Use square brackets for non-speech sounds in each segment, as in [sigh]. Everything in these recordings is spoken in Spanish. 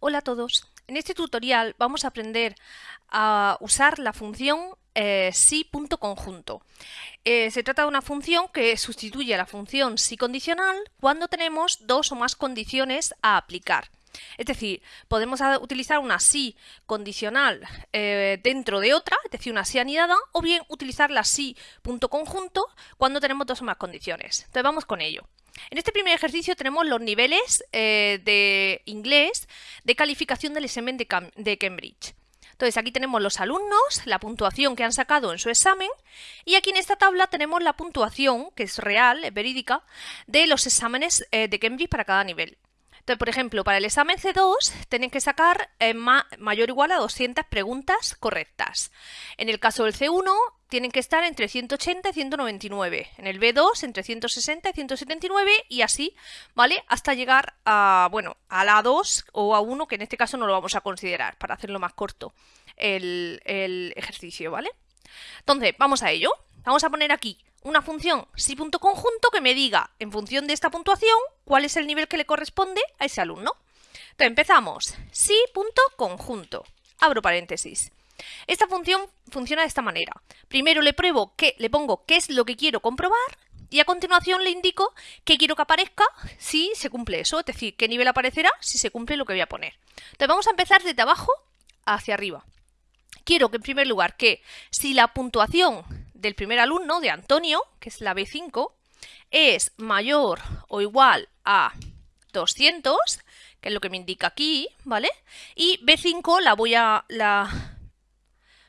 Hola a todos. En este tutorial vamos a aprender a usar la función eh, si.conjunto. Eh, se trata de una función que sustituye a la función si condicional cuando tenemos dos o más condiciones a aplicar. Es decir, podemos utilizar una si condicional eh, dentro de otra, es decir, una si anidada, o bien utilizar la si.conjunto cuando tenemos dos o más condiciones. Entonces vamos con ello. En este primer ejercicio tenemos los niveles eh, de inglés de calificación del examen de, Cambridge. Entonces aquí tenemos los alumnos, la puntuación que han sacado en su examen y aquí en esta tabla tenemos la puntuación, que es real, es verídica, de los exámenes eh, de Cambridge para cada nivel. Entonces, por ejemplo, para el examen C2 tienen que sacar mayor o igual a 200 preguntas correctas. En el caso del C1 tienen que estar entre 180 y 199. En el B2 entre 160 y 179 y así, ¿vale? Hasta llegar a, bueno, a la 2 o a 1, que en este caso no lo vamos a considerar para hacerlo más corto el, el ejercicio, ¿vale? Entonces, vamos a ello. Vamos a poner aquí una función si.conjunto que me diga, en función de esta puntuación, cuál es el nivel que le corresponde a ese alumno. Entonces empezamos, si.conjunto, abro paréntesis. Esta función funciona de esta manera. Primero le pruebo que le pongo qué es lo que quiero comprobar y a continuación le indico qué quiero que aparezca si se cumple eso, es decir, qué nivel aparecerá si se cumple lo que voy a poner. Entonces vamos a empezar desde abajo hacia arriba. Quiero que en primer lugar que si la puntuación del primer alumno, de Antonio, que es la B5, es mayor o igual a 200, que es lo que me indica aquí, ¿vale? Y B5 la voy a... La...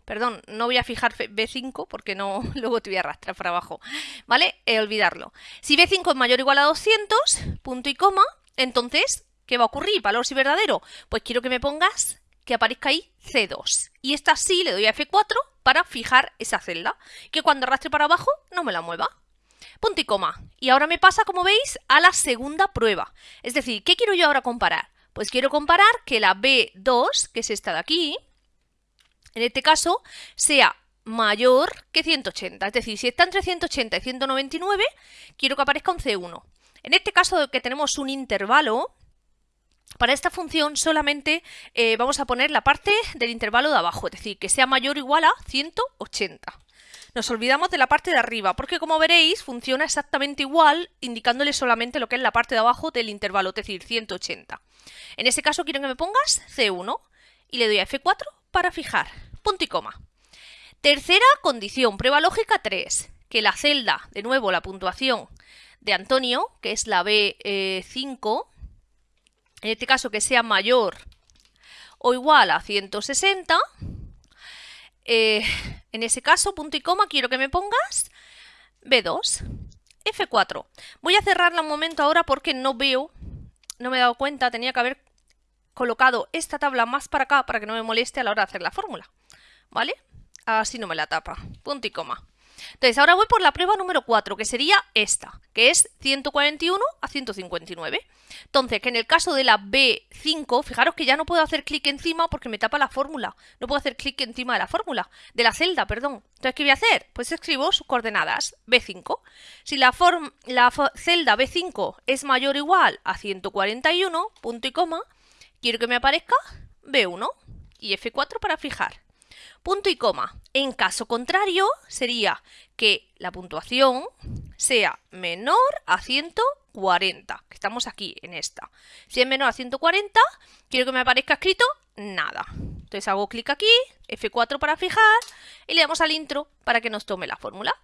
Perdón, no voy a fijar B5 porque no [laughs] luego te voy a arrastrar para abajo, ¿vale? Eh, olvidarlo. Si B5 es mayor o igual a 200, punto y coma, entonces, ¿qué va a ocurrir? Valor si verdadero. Pues quiero que me pongas que aparezca ahí C2. Y esta sí le doy a F4 para fijar esa celda, que cuando arrastre para abajo no me la mueva. Punto y coma. Y ahora me pasa, como veis, a la segunda prueba. Es decir, ¿qué quiero yo ahora comparar? Pues quiero comparar que la B2, que es esta de aquí, en este caso, sea mayor que 180. Es decir, si está entre 180 y 199, quiero que aparezca un C1. En este caso que tenemos un intervalo, para esta función solamente eh, vamos a poner la parte del intervalo de abajo, es decir, que sea mayor o igual a 180. Nos olvidamos de la parte de arriba, porque como veréis funciona exactamente igual, indicándole solamente lo que es la parte de abajo del intervalo, es decir, 180. En ese caso quiero que me pongas C1 y le doy a F4 para fijar, punto y coma. Tercera condición, prueba lógica 3, que la celda, de nuevo la puntuación de Antonio, que es la B5, en este caso que sea mayor o igual a 160, eh, en ese caso, punto y coma, quiero que me pongas B2, F4. Voy a cerrarla un momento ahora porque no veo, no me he dado cuenta, tenía que haber colocado esta tabla más para acá para que no me moleste a la hora de hacer la fórmula. ¿Vale? Así no me la tapa. Punto y coma. Entonces, ahora voy por la prueba número 4, que sería esta, que es 141 a 159. Entonces, que en el caso de la B5, fijaros que ya no puedo hacer clic encima porque me tapa la fórmula. No puedo hacer clic encima de la fórmula, de la celda, perdón. Entonces, ¿qué voy a hacer? Pues escribo sus coordenadas, B5. Si la, la celda B5 es mayor o igual a 141, punto y coma, quiero que me aparezca B1 y F4 para fijar punto y coma. En caso contrario, sería que la puntuación sea menor a 140, que estamos aquí en esta. Si es menor a 140, quiero que me aparezca escrito nada. Entonces hago clic aquí, F4 para fijar y le damos al intro para que nos tome la fórmula.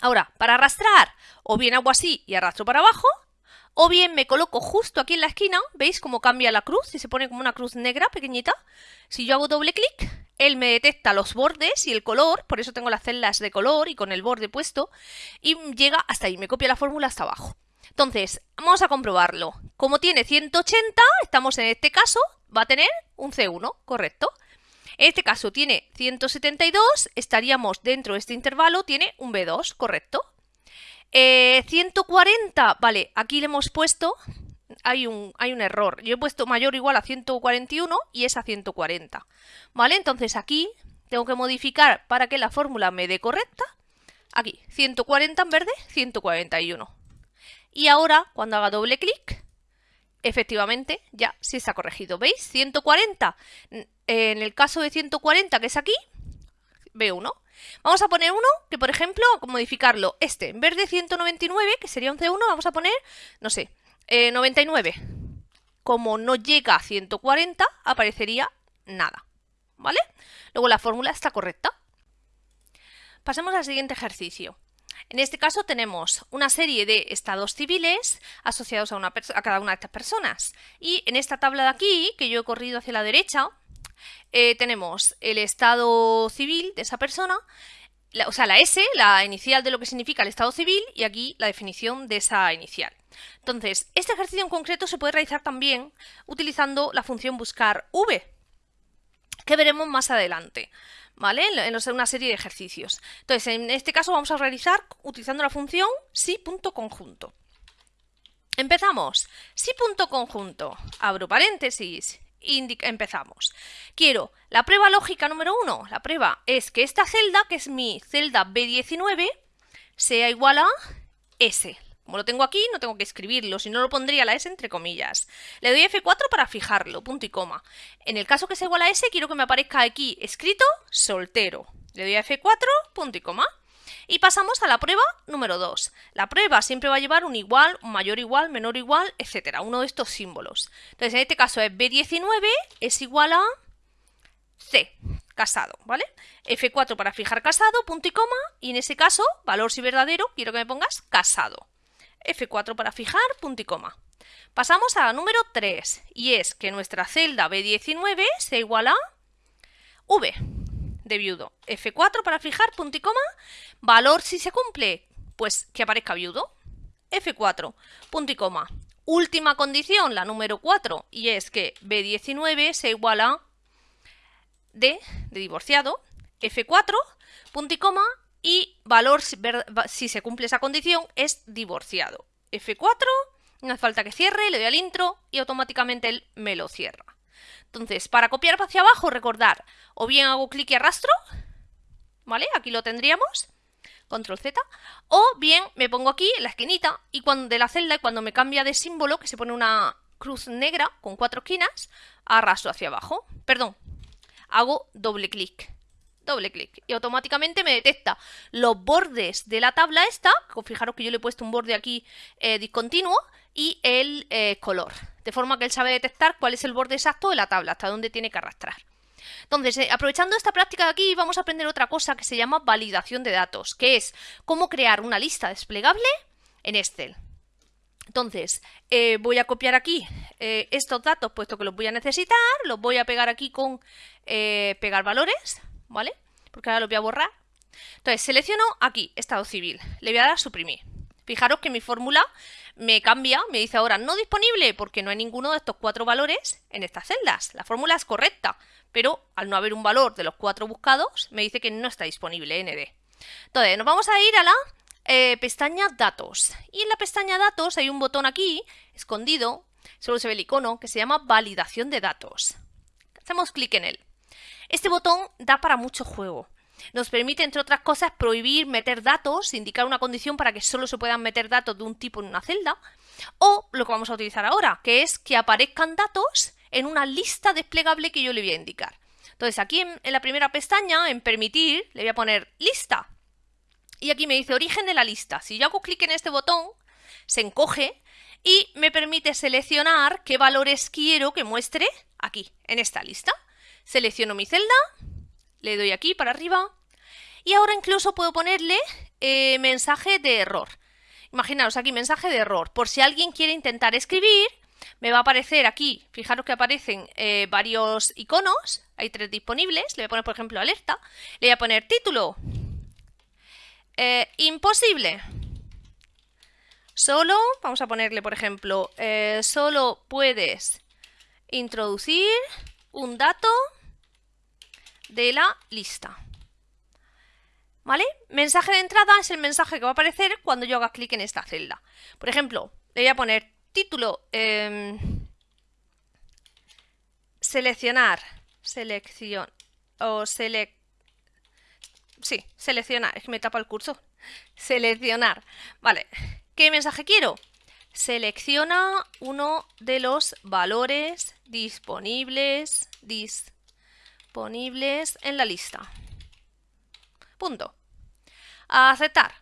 Ahora, para arrastrar, o bien hago así y arrastro para abajo, o bien me coloco justo aquí en la esquina, ¿veis cómo cambia la cruz? Y se pone como una cruz negra pequeñita. Si yo hago doble clic, él me detecta los bordes y el color, por eso tengo las celdas de color y con el borde puesto, y llega hasta ahí, me copia la fórmula hasta abajo. Entonces, vamos a comprobarlo. Como tiene 180, estamos en este caso, va a tener un C1, correcto. En este caso tiene 172, estaríamos dentro de este intervalo, tiene un B2, correcto. 140, eh, vale, aquí le hemos puesto hay un, hay un error. Yo he puesto mayor o igual a 141 y es a 140. ¿Vale? Entonces aquí tengo que modificar para que la fórmula me dé correcta. Aquí, 140 en verde, 141. Y ahora, cuando haga doble clic, efectivamente ya sí está corregido. ¿Veis? 140. En el caso de 140, que es aquí, veo uno. Vamos a poner uno que, por ejemplo, modificarlo. Este, en vez de 199, que sería un C1, vamos a poner, no sé, 99. Eh, Como no llega a 140, aparecería nada. ¿Vale? Luego la fórmula está correcta. Pasemos al siguiente ejercicio. En este caso tenemos una serie de estados civiles asociados a, cada una de estas personas. Y en esta tabla de aquí, que yo he corrido hacia la derecha, eh, tenemos el estado civil de esa persona, o sea, la S, la inicial de lo que significa el estado civil, y aquí la definición de esa inicial. Entonces, este ejercicio en concreto se puede realizar también utilizando la función buscar v, que veremos más adelante. ¿vale? En una serie de ejercicios. Entonces, en este caso vamos a realizar utilizando la función si.conjunto. Empezamos. Si.conjunto. Abro paréntesis. Empezamos. Quiero la prueba lógica número 1. La prueba es que esta celda, que es mi celda B19, sea igual a S, como lo tengo aquí, no tengo que escribirlo, si no lo pondría la S entre comillas. Le doy F4 para fijarlo, punto y coma. En el caso que sea igual a S, quiero que me aparezca aquí escrito soltero. Le doy a F4, punto y coma. Y pasamos a la prueba número 2. La prueba siempre va a llevar un igual, un mayor igual, menor igual, etcétera, uno de estos símbolos. Entonces, en este caso es B19 es igual a C, casado, ¿vale? F4 para fijar casado, punto y coma, y en ese caso, valor si verdadero, quiero que me pongas casado. F4 para fijar, punto y coma. Pasamos a la número 3 y es que nuestra celda B19 sea igual a V de viudo. F4 para fijar, punto y coma. Valor si se cumple, pues que aparezca viudo. F4, punto y coma. Última condición, la número 4, y es que B19 sea igual a D de divorciado. F4, punto y coma, y valor, si, se cumple esa condición, es divorciado. F4, no hace falta que cierre, le doy al intro y automáticamente él me lo cierra. Entonces, para copiar hacia abajo, recordar, o bien hago clic y arrastro, ¿vale? Aquí lo tendríamos, control Z, o bien me pongo aquí en la esquinita y cuando, de la celda y cuando me cambia de símbolo, que se pone una cruz negra con cuatro esquinas, arrastro hacia abajo, perdón, hago doble clic doble clic y automáticamente me detecta los bordes de la tabla esta, fijaros que yo le he puesto un borde aquí eh, discontinuo y el eh, color, de forma que él sabe detectar cuál es el borde exacto de la tabla, hasta dónde tiene que arrastrar. Entonces, eh, aprovechando esta práctica de aquí, vamos a aprender otra cosa que se llama validación de datos, que es cómo crear una lista desplegable en Excel. Entonces, voy a copiar aquí estos datos, puesto que los voy a necesitar, los voy a pegar aquí con pegar valores, ¿vale? Porque ahora lo voy a borrar. Entonces, selecciono aquí, estado civil. Le voy a dar a suprimir. Fijaros que mi fórmula me cambia, me dice ahora no disponible porque no hay ninguno de estos cuatro valores en estas celdas. La fórmula es correcta, pero al no haber un valor de los cuatro buscados, me dice que no está disponible ND. Entonces, nos vamos a ir a la eh, pestaña Datos. Y en la pestaña Datos hay un botón aquí, escondido, solo se ve el icono, que se llama Validación de Datos. Hacemos clic en él. Este botón da para mucho juego. Nos permite, entre otras cosas, prohibir meter datos, indicar una condición para que solo se puedan meter datos de un tipo en una celda, o lo que vamos a utilizar ahora, que es que aparezcan datos en una lista desplegable que yo le voy a indicar. Entonces aquí en, la primera pestaña, en permitir, le voy a poner lista. Y aquí me dice origen de la lista. Si yo hago clic en este botón, se encoge y me permite seleccionar qué valores quiero que muestre aquí, en esta lista. Selecciono mi celda, le doy aquí para arriba y ahora incluso puedo ponerle eh, mensaje de error. Imaginaos aquí mensaje de error. Por si alguien quiere intentar escribir, me va a aparecer aquí, fijaros que aparecen eh, varios iconos, hay tres disponibles, le voy a poner por ejemplo alerta, le voy a poner título, eh, imposible, solo, vamos a ponerle por ejemplo, solo puedes introducir un dato de la lista. ¿Vale? Mensaje de entrada es el mensaje que va a aparecer cuando yo haga clic en esta celda. Por ejemplo, le voy a poner título, em, seleccionar, selección, o select, sí, seleccionar, es que me tapa el curso, seleccionar, vale, ¿qué mensaje quiero? selecciona uno de los valores disponibles, disponibles en la lista. Punto. Aceptar.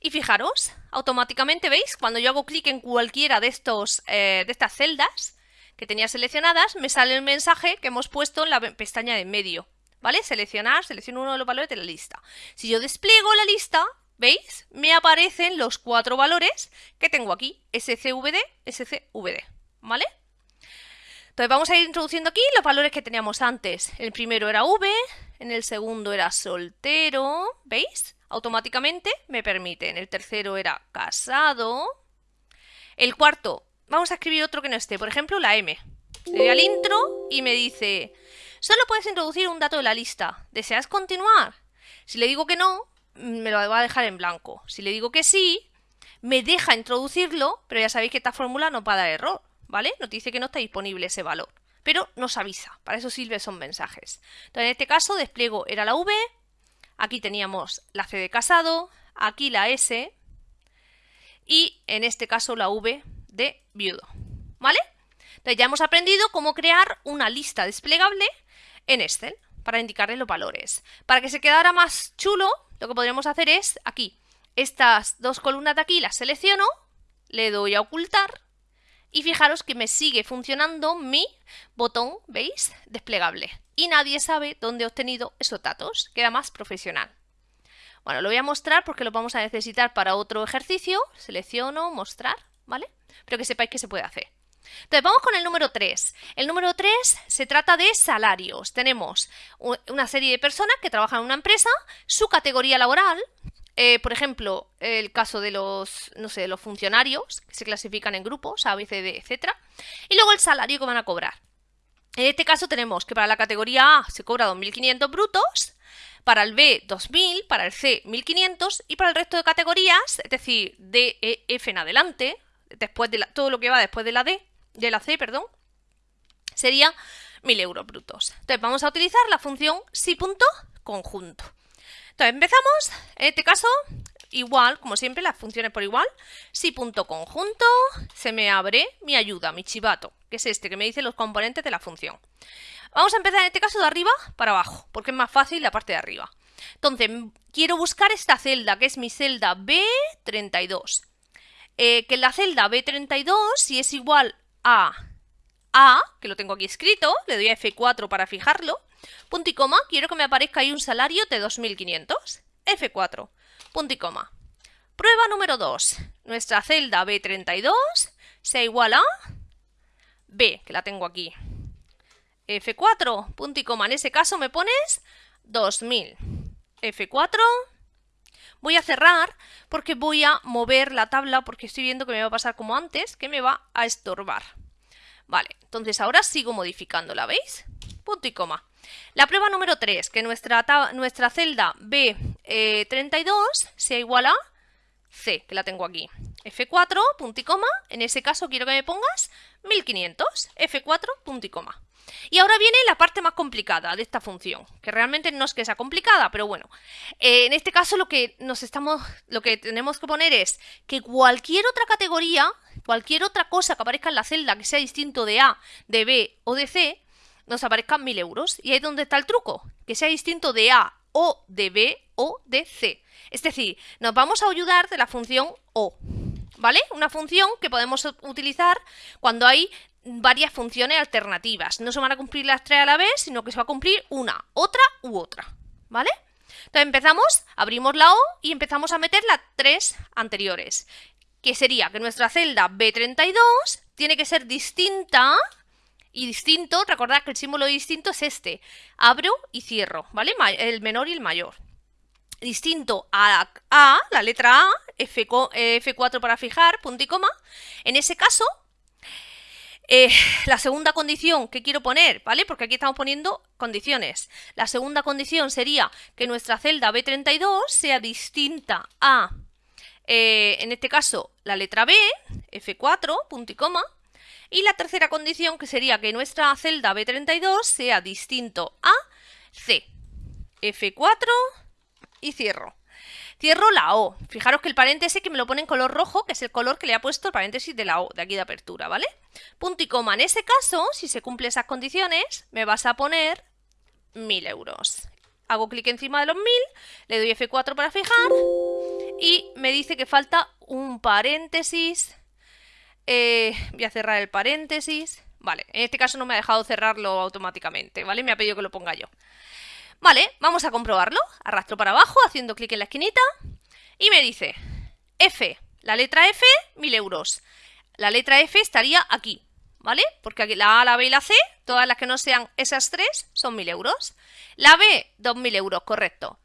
Y fijaros, automáticamente, ¿veis? Cuando yo hago clic en cualquiera de, estos, eh, de estas celdas que tenía seleccionadas, me sale el mensaje que hemos puesto en la pestaña de en medio. ¿Vale? Seleccionar, selecciono uno de los valores de la lista. Si yo despliego la lista, ¿veis? Me aparecen los cuatro valores que tengo aquí, SCVD, SCVD, ¿vale? Entonces vamos a ir introduciendo aquí los valores que teníamos antes. El primero era V, en el segundo era soltero, ¿veis? Automáticamente me permiten. El tercero era casado. El cuarto, vamos a escribir otro que no esté, por ejemplo la M. Le doy al intro y me dice, solo puedes introducir un dato de la lista. ¿Deseas continuar? Si le digo que no, me lo va a dejar en blanco. Si le digo que sí, me deja introducirlo, pero ya sabéis que esta fórmula no va a dar error, ¿vale? Nos dice que no está disponible ese valor, pero nos avisa, para eso sirve son mensajes. Entonces, en este caso, despliego era la V, aquí teníamos la C de casado, aquí la S, y en este caso la V de viudo, ¿vale? Entonces ya hemos aprendido cómo crear una lista desplegable en Excel para indicarle los valores. Para que se quedara más chulo, lo que podríamos hacer es aquí, estas dos columnas de aquí las selecciono, le doy a ocultar y fijaros que me sigue funcionando mi botón, ¿veis? Desplegable. Y nadie sabe dónde he obtenido esos datos, queda más profesional. Bueno, lo voy a mostrar porque lo vamos a necesitar para otro ejercicio. Selecciono, mostrar, ¿vale? Pero que sepáis que se puede hacer. Entonces, vamos con el número 3. El número 3 se trata de salarios. Tenemos una serie de personas que trabajan en una empresa, su categoría laboral, eh, por ejemplo, el caso de los, no sé, los funcionarios, que se clasifican en grupos, A, B, C, D, etc. Y luego el salario que van a cobrar. En este caso tenemos que para la categoría A se cobra 2.500 brutos, para el B 2.000, para el C 1.500 y para el resto de categorías, es decir, D, E, F en adelante, después de todo lo que va después de la D, de la C, perdón, sería 1.000 euros brutos. Entonces vamos a utilizar la función si.conjunto. Entonces empezamos, en este caso, igual, como siempre, las funciones por igual. Si.conjunto, se me abre mi ayuda, mi chivato, que es este, que me dice los componentes de la función. Vamos a empezar en este caso de arriba para abajo, porque es más fácil la parte de arriba. Entonces, quiero buscar esta celda, que es mi celda B32. Eh, que la celda B32, si es igual a A, que lo tengo aquí escrito, le doy a F4 para fijarlo, punto y coma, quiero que me aparezca ahí un salario de 2.500, F4, punto y coma. Prueba número 2, nuestra celda B32 sea igual a B, que la tengo aquí. F4, punto y coma, en ese caso me pones 2000. F4, voy a cerrar porque voy a mover la tabla porque estoy viendo que me va a pasar como antes, que me va a estorbar. Vale, entonces ahora sigo modificándola, ¿veis? Punto y coma. La prueba número 3, que nuestra, nuestra celda B32 eh, sea igual a C, que la tengo aquí. F4, punto y coma, en ese caso quiero que me pongas 1500, F4, punto y coma. Y ahora viene la parte más complicada de esta función, que realmente no es que sea complicada, pero bueno. Eh, en este caso lo que, nos estamos, lo que tenemos que poner es que cualquier otra categoría, cualquier otra cosa que aparezca en la celda que sea distinto de A, de B o de C, nos aparezcan 1000 euros. Y ahí es donde está el truco, que sea distinto de A o de B o de C. Es decir, nos vamos a ayudar de la función O. ¿Vale? Una función que podemos utilizar cuando hay varias funciones alternativas. No se van a cumplir las tres a la vez, sino que se va a cumplir una, otra u otra. ¿Vale? Entonces empezamos, abrimos la O y empezamos a meter las tres anteriores. Que sería que nuestra celda B32 tiene que ser distinta y distinto, recordad que el símbolo distinto es este. Abro y cierro, ¿vale? El menor y el mayor. Distinto a A, la letra A, F, F4 para fijar, punto y coma. En ese caso, eh, la segunda condición que quiero poner, ¿vale? Porque aquí estamos poniendo condiciones. La segunda condición sería que nuestra celda B32 sea distinta a, eh, en este caso, la letra B, F4, punto y coma, y la tercera condición que sería que nuestra celda B32 sea distinto a C. F4 y cierro. Cierro la O. Fijaros que el paréntesis que me lo pone en color rojo, que es el color que le ha puesto el paréntesis de la O, de aquí de apertura, ¿vale? Punto y coma. En ese caso, si se cumplen esas condiciones, me vas a poner 1000 euros. Hago clic encima de los 1000, le doy F4 para fijar y me dice que falta un paréntesis. Eh, voy a cerrar el paréntesis. Vale, en este caso no me ha dejado cerrarlo automáticamente, ¿vale? Me ha pedido que lo ponga yo. Vale, vamos a comprobarlo. Arrastro para abajo haciendo clic en la esquinita y me dice F, la letra F, 1000 euros. La letra F estaría aquí, ¿vale? Porque aquí la A, la B y la C, todas las que no sean esas tres, son 1000 euros. La B, 2000 euros, correcto.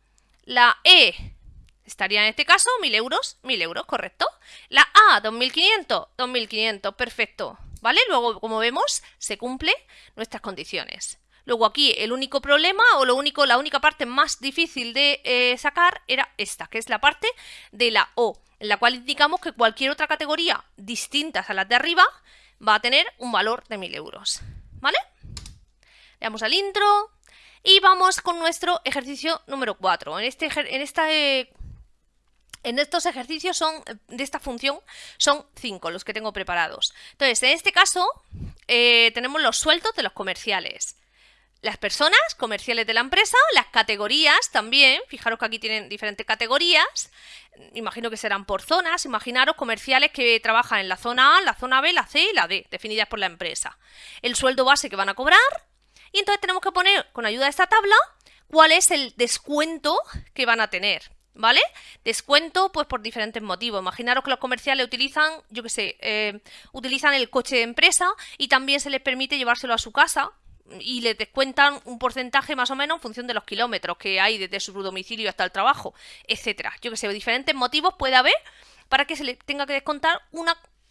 La E estaría en este caso 1000 euros, 1000 euros, correcto. La A, 2500, 2500, perfecto. ¿Vale? Luego, como vemos, se cumplen nuestras condiciones. Luego aquí el único problema o lo único, la única parte más difícil de eh, sacar era esta, que es la parte de la O, en la cual indicamos que cualquier otra categoría distinta a las de arriba va a tener un valor de 1000 euros. ¿Vale? Le damos al intro y vamos con nuestro ejercicio número 4. En, este, en esta eh, en estos ejercicios son, de esta función son 5 los que tengo preparados. Entonces, en este caso, eh, tenemos los sueldos de los comerciales las personas comerciales de la empresa, las categorías también, fijaros que aquí tienen diferentes categorías, imagino que serán por zonas, imaginaros comerciales que trabajan en la zona A, la zona B, la C y la D, definidas por la empresa. El sueldo base que van a cobrar y entonces tenemos que poner con ayuda de esta tabla cuál es el descuento que van a tener. ¿Vale? Descuento, pues por diferentes motivos. Imaginaros que los comerciales utilizan, yo qué sé, eh, utilizan el coche de empresa y también se les permite llevárselo a su casa, y le descuentan un porcentaje más o menos en función de los kilómetros que hay desde su domicilio hasta el trabajo, etcétera. Yo que sé, diferentes motivos puede haber para que se le tenga que descontar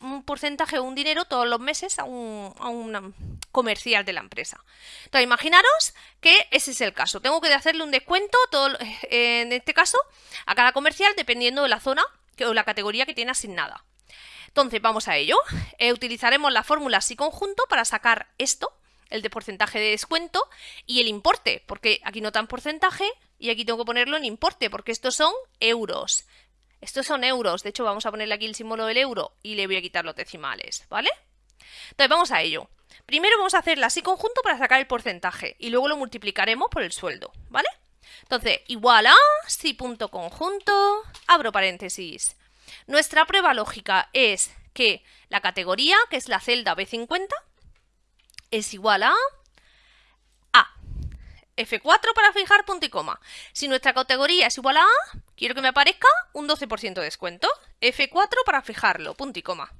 un porcentaje o un dinero todos los meses a un, comercial de la empresa. Entonces, imaginaros que ese es el caso. Tengo que hacerle un descuento, todo, [laughs] en este caso, a cada comercial dependiendo de la zona o la categoría que tiene asignada. Entonces, vamos a ello. Eh, utilizaremos la fórmula si conjunto para sacar esto, el de porcentaje de descuento y el importe, porque aquí no tan porcentaje y aquí tengo que ponerlo en importe, porque estos son euros. Estos son euros, de hecho vamos a ponerle aquí el símbolo del euro y le voy a quitar los decimales, ¿vale? Entonces vamos a ello. Primero vamos a hacer la así conjunto para sacar el porcentaje y luego lo multiplicaremos por el sueldo, ¿vale? Entonces, igual a si punto conjunto, abro paréntesis. Nuestra prueba lógica es que la categoría, que es la celda B50, es igual A. F4 para fijar punto y coma. Si nuestra categoría es igual a A, quiero que me aparezca un 12% de descuento. F4 para fijarlo, punto y coma.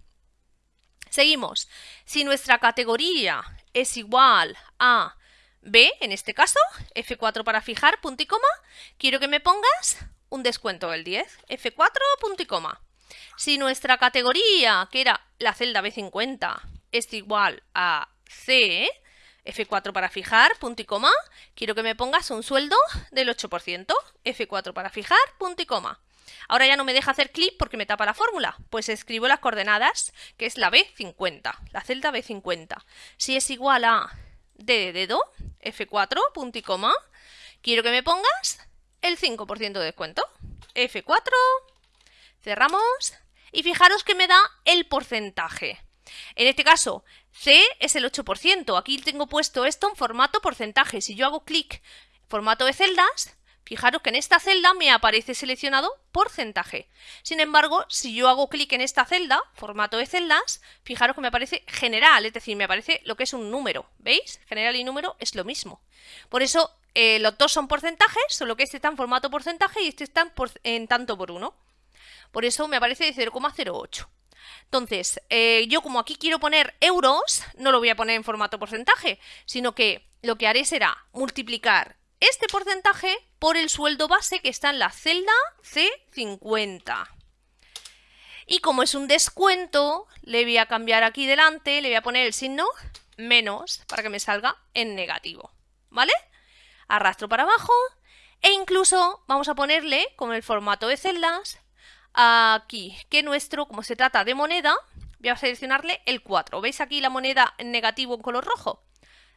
Seguimos. Si nuestra categoría es igual a B, en este caso, F4 para fijar, punto y coma, quiero que me pongas un descuento del 10, F4, punto y coma. Si nuestra categoría, que era la celda B50, es igual a C, F4 para fijar, punto y coma, quiero que me pongas un sueldo del 8%, F4 para fijar, punto y coma. Ahora ya no me deja hacer clic porque me tapa la fórmula, pues escribo las coordenadas, que es la B50, la celda B50. Si es igual a D de dedo, F4, punto y coma, quiero que me pongas el 5% de descuento, F4, cerramos, y fijaros que me da el porcentaje. En este caso, C es el 8%. Aquí tengo puesto esto en formato porcentaje. Si yo hago clic formato de celdas, fijaros que en esta celda me aparece seleccionado porcentaje. Sin embargo, si yo hago clic en esta celda, formato de celdas, fijaros que me aparece general, es decir, me aparece lo que es un número. ¿Veis? General y número es lo mismo. Por eso eh, los dos son porcentajes, solo que este está en formato porcentaje y este está en tanto por uno. Por eso me aparece de 0,08. Entonces, eh, yo como aquí quiero poner euros, no lo voy a poner en formato porcentaje, sino que lo que haré será multiplicar este porcentaje por el sueldo base que está en la celda C50. Y como es un descuento, le voy a cambiar aquí delante, le voy a poner el signo menos para que me salga en negativo. ¿Vale? Arrastro para abajo e incluso vamos a ponerle, con el formato de celdas, aquí que nuestro, como se trata de moneda, voy a seleccionarle el 4. ¿Veis aquí la moneda en negativo en color rojo?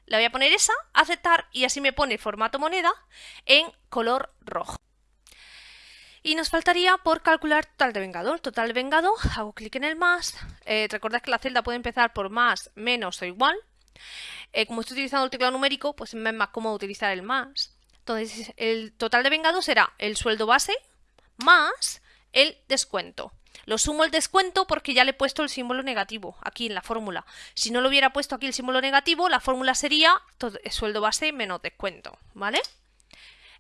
Le voy a poner esa, aceptar y así me pone formato moneda en color rojo. Y nos faltaría por calcular total de vengado. Total de vengado, hago clic en el más. Eh, recordad que la celda puede empezar por más, menos o igual. Eh, como estoy utilizando el teclado numérico, pues es más cómodo utilizar el más. Entonces, el total de vengado será el sueldo base más el descuento. Lo sumo el descuento porque ya le he puesto el símbolo negativo aquí en la fórmula. Si no lo hubiera puesto aquí el símbolo negativo, la fórmula sería sueldo base menos descuento, ¿vale?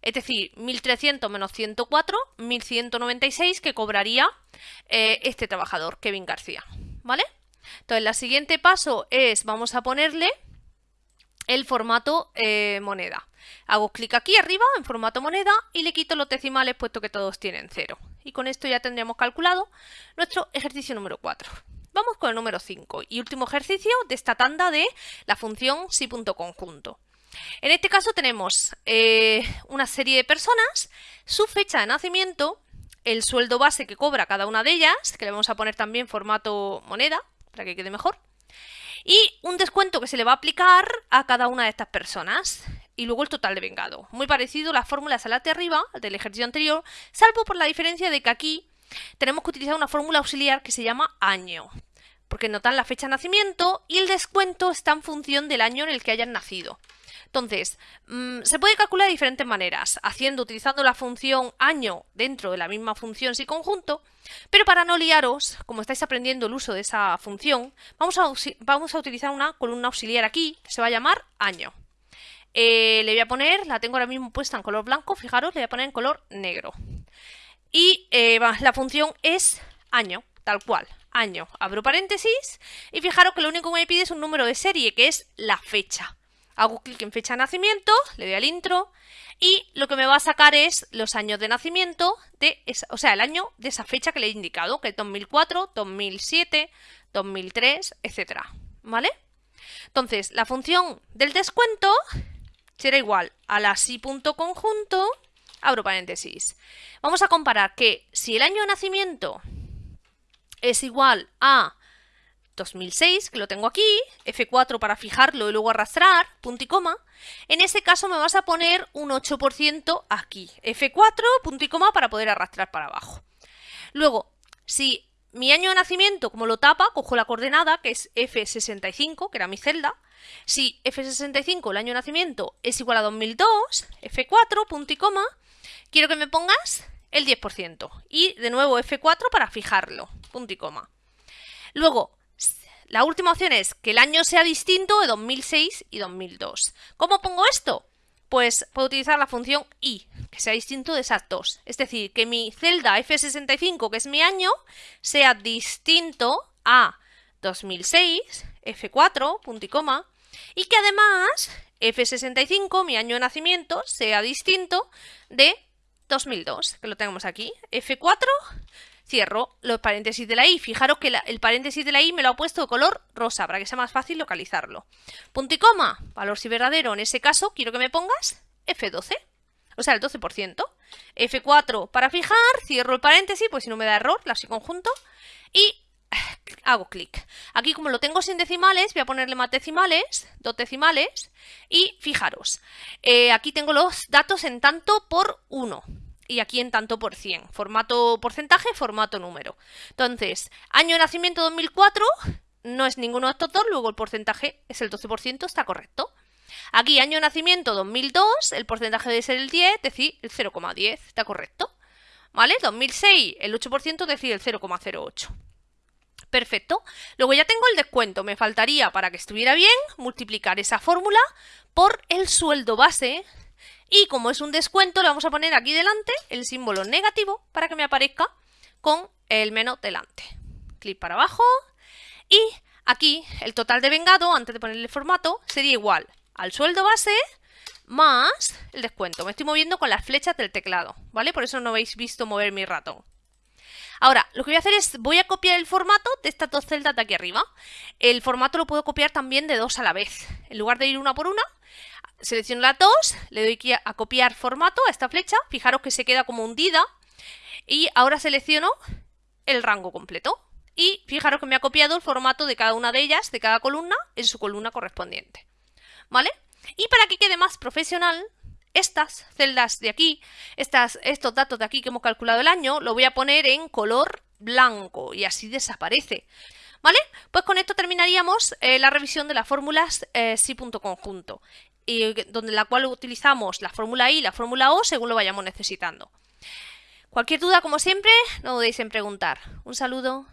Es decir, 1.300 menos 104, 1.196 que cobraría eh, este trabajador, Kevin García, ¿vale? Entonces, el siguiente paso es, vamos a ponerle el formato eh, moneda. Hago clic aquí arriba en formato moneda y le quito los decimales puesto que todos tienen cero. Y con esto ya tendríamos calculado nuestro ejercicio número 4. Vamos con el número 5 y último ejercicio de esta tanda de la función si.conjunto. En este caso tenemos eh, una serie de personas, su fecha de nacimiento, el sueldo base que cobra cada una de ellas, que le vamos a poner también formato moneda, para que quede mejor, y un descuento que se le va a aplicar a cada una de estas personas y luego el total de vengado. Muy parecido a la fórmula arriba del ejercicio anterior, salvo por la diferencia de que aquí tenemos que utilizar una fórmula auxiliar que se llama año, porque notan la fecha de nacimiento y el descuento está en función del año en el que hayan nacido. Entonces, mm, se puede calcular de diferentes maneras, haciendo, utilizando la función año dentro de la misma función si conjunto, pero para no liaros, como estáis aprendiendo el uso de esa función, vamos a, vamos a utilizar una columna auxiliar aquí, que se va a llamar año. Eh, le voy a poner, la tengo ahora mismo puesta en color blanco, fijaros, le voy a poner en color negro. Y eh, la función es año, tal cual, año. Abro paréntesis y fijaros que lo único que me pide es un número de serie, que es la fecha. Hago clic en fecha de nacimiento, le doy al intro y lo que me va a sacar es los años de nacimiento, de o sea, el año de esa fecha que le he indicado, que es 2004, 2007, 2003, etc. ¿Vale? Entonces, la función del descuento será igual a la si.conjunto, abro paréntesis. Vamos a comparar que si el año de nacimiento es igual a 2006, que lo tengo aquí, F4 para fijarlo y luego arrastrar, punto y coma, en ese caso me vas a poner un 8% aquí, F4, punto y coma para poder arrastrar para abajo. Luego, si mi año de nacimiento, como lo tapa, cojo la coordenada, que es F65, que era mi celda. Si F65, el año de nacimiento, es igual a 2002, F4, punto y coma, quiero que me pongas el 10%. Y de nuevo F4 para fijarlo, punto y coma. Luego, la última opción es que el año sea distinto de 2006 y 2002. ¿Cómo pongo esto? Pues puedo utilizar la función i, que sea distinto de esas dos. Es decir, que mi celda F65, que es mi año, sea distinto a 2006, F4, punto y coma, y que además F65, mi año de nacimiento, sea distinto de 2002, que lo tenemos aquí, F4, cierro los paréntesis de la i. Fijaros que el paréntesis de la i me lo ha puesto de color rosa para que sea más fácil localizarlo. Punto y coma, valor si verdadero. En ese caso quiero que me pongas F12, o sea el 12%. F4 para fijar, cierro el paréntesis, pues si no me da error, la conjunto. Y [sighs] hago clic. Aquí como lo tengo sin decimales, voy a ponerle más decimales, dos decimales. Y fijaros, eh, aquí tengo los datos en tanto por 1 y aquí en tanto por 100. Formato porcentaje, formato número. Entonces, año de nacimiento 2004 no es ninguno de estos dos, luego el porcentaje es el 12%, está correcto. Aquí año de nacimiento 2002, el porcentaje debe ser el 10, es decir, el 0,10, está correcto. ¿Vale? 2006, el 8%, es decir, el 0,08. Perfecto. Luego ya tengo el descuento. Me faltaría, para que estuviera bien, multiplicar esa fórmula por el sueldo base y como es un descuento, le vamos a poner aquí delante el símbolo negativo para que me aparezca con el menos delante. Clic para abajo y aquí el total de vengado, antes de ponerle el formato, sería igual al sueldo base más el descuento. Me estoy moviendo con las flechas del teclado, ¿vale? Por eso no habéis visto mover mi ratón. Ahora, lo que voy a hacer es, voy a copiar el formato de estas dos celdas de aquí arriba. El formato lo puedo copiar también de dos a la vez. En lugar de ir una por una, selecciono las dos, le doy a copiar formato a esta flecha, fijaros que se queda como hundida y ahora selecciono el rango completo y fijaros que me ha copiado el formato de cada una de ellas, de cada columna, en su columna correspondiente. ¿Vale? Y para que quede más profesional, estas celdas de aquí, estas, estos datos de aquí que hemos calculado el año, lo voy a poner en color blanco y así desaparece. ¿Vale? Pues con esto terminaríamos eh, la revisión de las fórmulas eh, conjunto, y donde la cual utilizamos la fórmula I y la fórmula O según lo vayamos necesitando. Cualquier duda, como siempre, no dudéis en preguntar. Un saludo.